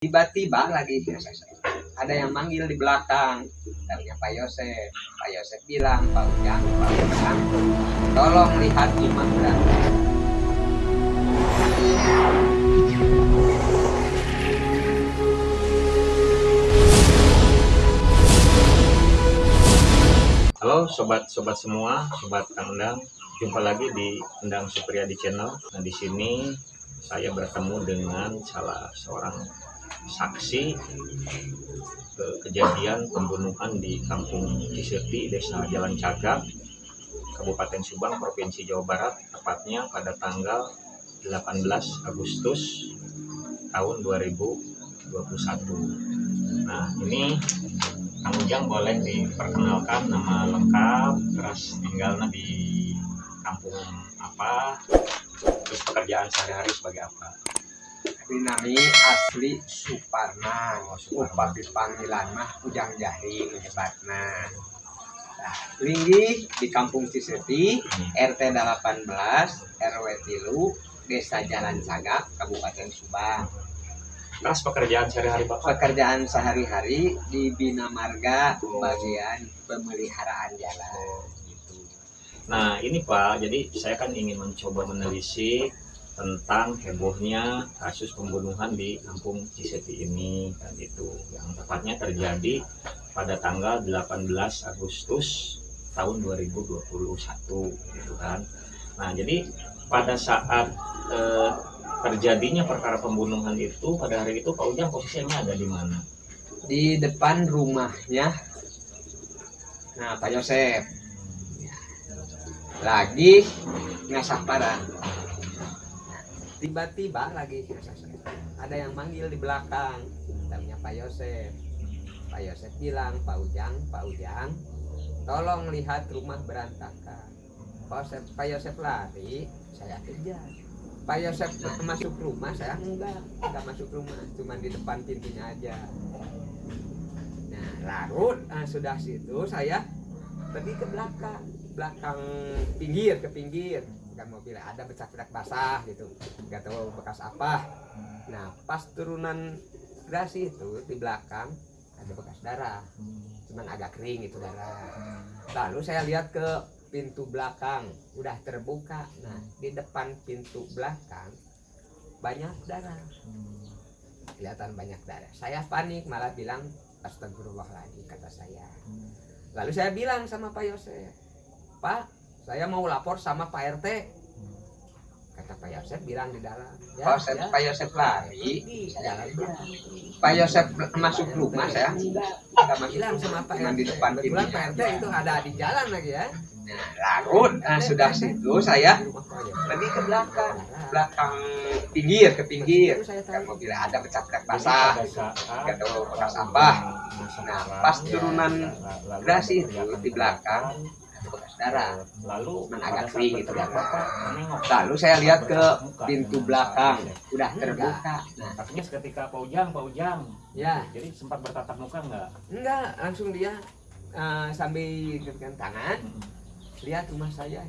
Tiba-tiba lagi ada yang manggil di belakang. Tanya Pak Yosef. Pak Yosef bilang, Pak Ujang, Pak Ujang, tolong lihat imam berangkat. Halo sobat-sobat semua, sobat Kang Endang. Jumpa lagi di Endang Supriyadi Channel. Nah, di sini saya bertemu dengan salah seorang saksi ke kejadian pembunuhan di Kampung Ciseti, Desa Jalan Cagak, Kabupaten Subang, Provinsi Jawa Barat, tepatnya pada tanggal 18 Agustus tahun 2021. Nah, ini Kang Ujang boleh diperkenalkan nama lengkap, terus tinggalnya di kampung apa, terus pekerjaan sehari-hari sebagai apa. Ini nami asli Suparna. Upami panggilan mah Ujang Jahi menyebutna. Nah, linggih di Kampung Ciseti. RT 18, RW Tilu, Desa Jalan Sagak, Kabupaten Subang. Terus pekerjaan sehari-hari Bapak Pekerjaan sehari-hari di Bina Marga bagian pemeliharaan jalan. gitu. Nah ini Pak, jadi saya kan ingin mencoba menelisik tentang hebohnya kasus pembunuhan di kampung Ciseti ini kan itu yang tepatnya terjadi pada tanggal 18 Agustus tahun 2021 gitu kan. Nah jadi pada saat eh, terjadinya perkara pembunuhan itu pada hari itu Pak Ujang posisinya ada di mana? Di depan rumahnya, nah Pak Yosef lagi ngasah parang. Tiba-tiba lagi ada yang manggil di belakang, namanya Pak Yosef. Pak Yosef bilang, Pak Ujang, Pak Ujang, tolong lihat rumah berantakan. Pak Yosef, Pak Yosef lari, saya kejar. Pak Yosef masuk rumah, saya enggak, enggak masuk rumah, cuma di depan pintunya aja. Nah, larut, ah, sudah situ saya pergi ke belakang, belakang pinggir ke pinggir, bukan mobil ada becak-becak basah gitu, nggak tahu bekas apa. Nah, pas turunan gerasi itu di belakang ada bekas darah, cuman agak kering itu darah. Lalu saya lihat ke pintu belakang, udah terbuka. Nah, di depan pintu belakang banyak darah, kelihatan banyak darah. Saya panik malah bilang astagfirullahaladzim kata saya. Lalu saya bilang sama Pak Yosef, Pak, saya mau lapor sama Pak RT. Kata Pak Yosef bilang di dalam. Pak Yosef- Pak Yosef lari, saya Pak Yosef masuk rumah saya Enggak masuk bilang sama Pak RT. di depan Kebetulan. Pak RT itu ada di jalan lagi ya. Larut, nah, sudah situ saya pergi ke belakang, belakang pinggir ke pinggir. Itu saya Kan tahu. mobil ada becak-becak Jadi basah. tahu bekas apa. Nah, pas turunan gerasi ada itu teriakan di belakang darah. lalu agak gitu menengok. Lalu saya lihat ke pintu dengan belakang, udah terbuka. Nah, Artinya seketika Pak Ujang, Pak Ujang. Ya, Jadi sempat bertatap muka enggak? enggak langsung dia eh, sambil genggam tangan lihat rumah saya.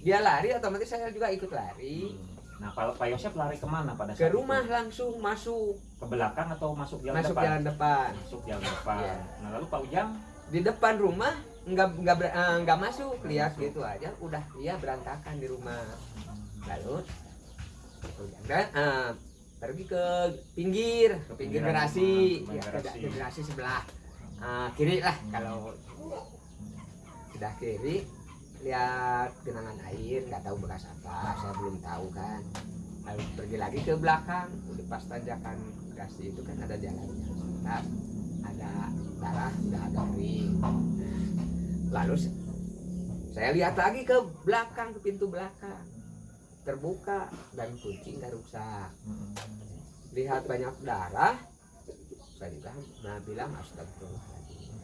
Dia lari otomatis saya juga ikut lari Nah, Pak Pak Yosef lari ke mana pada ke saat rumah itu? langsung masuk Ke belakang atau masuk jalan masuk depan? jalan depan. Masuk jalan depan. Iya. Nah, lalu Pak Ujang Di depan rumah ber- eh, enggak masuk lihat gitu aja udah dia berantakan di rumah. Lalu dan eh, pergi ke pinggir, ke pinggir garasi, ya, ke, garasi. sebelah eh, kiri lah kalau sudah kiri lihat genangan air nggak tahu bekas apa saya belum tahu kan lalu pergi lagi ke belakang udah pas tanjakan garasi itu kan ada jalannya sebentar lalu saya lihat lagi ke belakang ke pintu belakang terbuka dan kunci nggak rusak lihat banyak darah saya juga nah bilang astagfirullahaladzim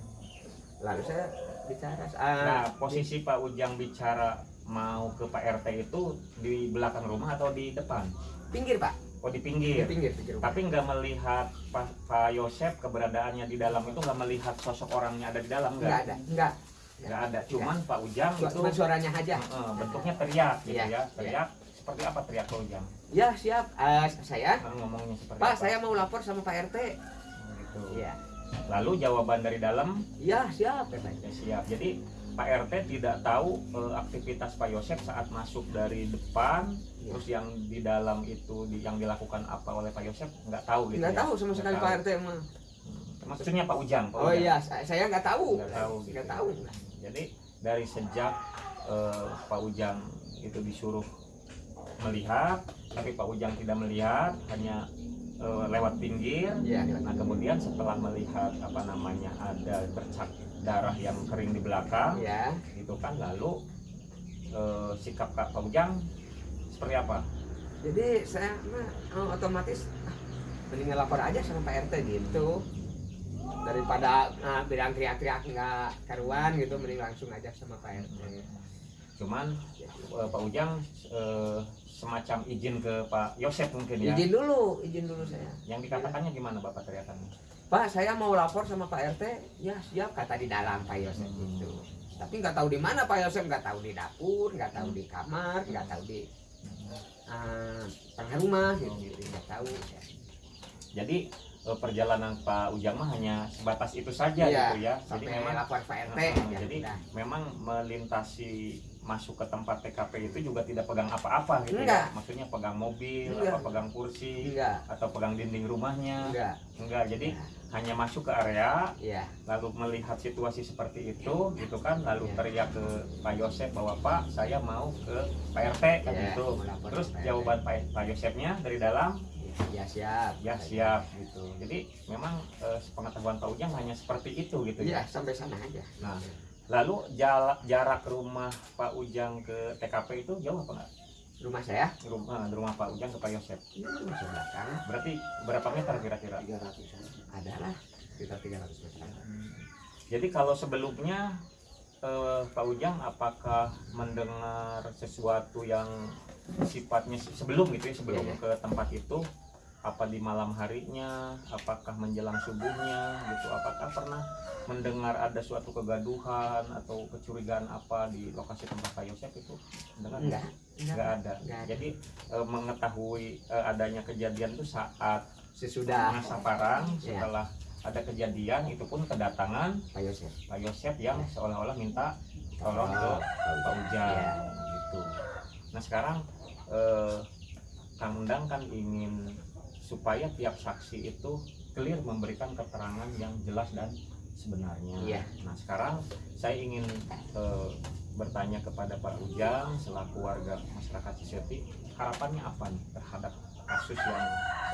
lalu saya bicara ah, Nah, posisi Pak Ujang bicara mau ke Pak RT itu di belakang rumah atau di depan? pinggir pak Oh, di di pinggir. pinggir pinggir rumah. Tapi nggak melihat Pak, Pak Yosef keberadaannya di dalam itu nggak melihat sosok orangnya ada di dalam nggak nggak? ada nggak Nggak ada. Cuman Pak Ujang itu cuma suaranya aja eh, bentuknya teriak gitu Iya, ya, teriak seperti apa teriak Pak Ujang? Ya siap. Eh, saya, Nah, ngomongnya seperti Pak apa? saya mau lapor sama Pak RT. gitu. Iya. Lalu jawaban dari dalam Iya siap ya siap. Jadi Pak RT tidak tahu eh, aktivitas Pak Yosef saat masuk dari depan, Iya. terus yang di dalam itu di- yang dilakukan apa oleh Pak Yosef nggak tahu gitu. Nggak ya? tahu sama sekali. Pak RT mah. Hmm. Maksudnya Pak Ujang. Pak Oh Ujang. iya, saya saya nggak tahu. Nggak tahu, gitu. Nggak tahu. Jadi dari sejak eh, Pak Ujang itu disuruh melihat, tapi Pak Ujang tidak melihat, hanya eh, lewat pinggir. Iya. Nah kemudian setelah melihat apa namanya ada bercak darah yang kering di belakang, Iya. gitu kan, lalu eh, sikap Kak Pak Ujang seperti apa? Jadi saya oh, otomatis ah, mending lapor aja sama Pak RT gitu. Daripada ah, bilang teriak-teriak nggak karuan gitu, mending langsung aja sama Pak RT. Cuman eh, Pak Ujang eh, semacam izin ke Pak Yosef mungkin ya. Izin dulu, izin dulu saya. Yang dikatakannya gimana Bapak teriakannya? Pak, saya mau lapor sama Pak RT. Ya siap, kata di dalam Pak Yosef Hmm. itu. Tapi nggak tahu di mana Pak Yosef, nggak tahu di dapur, nggak tahu di kamar, nggak tahu di ah, tengah rumah gitu, gitu. nggak tahu. Jadi eh, perjalanan Pak Ujang mah hanya sebatas itu saja Iya, gitu ya. Jadi memang lapor Pak RT. ya jadi udah. memang melintasi masuk ke tempat TKP itu juga tidak pegang apa-apa gitu Enggak. ya. Maksudnya pegang mobil, Enggak. apa pegang kursi enggak, atau pegang dinding rumahnya. enggak. Enggak. Jadi hanya masuk ke area Iya. lalu melihat situasi seperti itu gitu kan lalu Iya. teriak ke Pak Yosef bahwa Pak saya mau ke Pak RT kan Iya, gitu. Terus jawaban Pak, Pak Yosefnya dari dalam Ya siap. ya siap gitu jadi memang eh, pengetahuan Pak Ujang hanya seperti itu gitu Iya, ya sampai sana aja. Nah. lalu jala- jarak rumah Pak Ujang ke TKP itu jauh apa enggak Rumah saya rumah rumah Pak Ujang ke Pak rumah belakang. berarti berapa meter kira-kira 300 ada lah sekitar 300 meter. jadi kalau sebelumnya eh, Pak Ujang apakah mendengar sesuatu yang sifatnya se- sebelum gitu ya sebelum Iya, iya. ke tempat itu apa di malam harinya apakah menjelang subuhnya gitu apakah pernah mendengar ada suatu kegaduhan atau kecurigaan apa di lokasi tempat Pak Yosef itu dengar Enggak, nggak ada Nggak ada. jadi eh, mengetahui eh, adanya kejadian itu saat Sesudah masa parang Iya. setelah ada kejadian itu pun kedatangan Pak Yosef. Pak Yosef yang Iya. seolah-olah minta tolong ke Pak Ujang Iya. gitu. Nah sekarang eh, Kang Undang kan ingin supaya tiap saksi itu clear memberikan keterangan yang jelas dan sebenarnya. Iya. Nah sekarang saya ingin eh, bertanya kepada Pak Ujang selaku warga masyarakat Ciseti harapannya apa nih terhadap kasus yang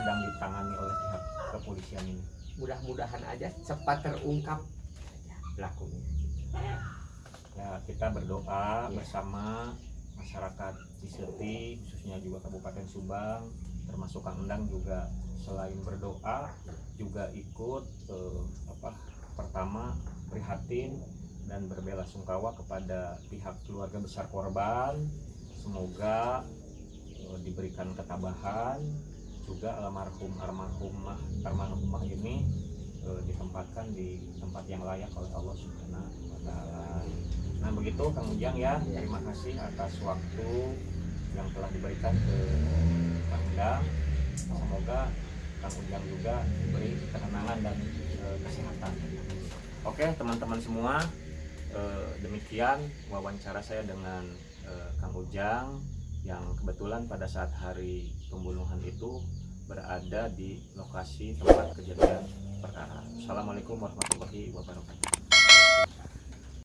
sedang ditangani oleh pihak kepolisian ini? Mudah-mudahan aja cepat terungkap pelakunya. ya kita berdoa Iya. bersama masyarakat Ciseti khususnya juga Kabupaten Subang termasuk Kang Endang juga selain berdoa juga ikut eh, apa pertama prihatin dan berbela sungkawa kepada pihak keluarga besar korban semoga eh, diberikan ketabahan juga almarhum almarhumah almarhumah ini eh, ditempatkan di tempat yang layak oleh Allah Subhanahu wa taala. Nah, begitu Kang Ujang ya. Terima kasih atas waktu yang telah diberikan ke Kang Undang. Semoga Kang Ujang juga diberi ketenangan dan eh, kesehatan. Oke, teman-teman semua, eh, demikian wawancara saya dengan eh, Kang Ujang yang kebetulan pada saat hari pembunuhan itu berada di lokasi tempat kejadian perkara. Assalamualaikum warahmatullahi wabarakatuh.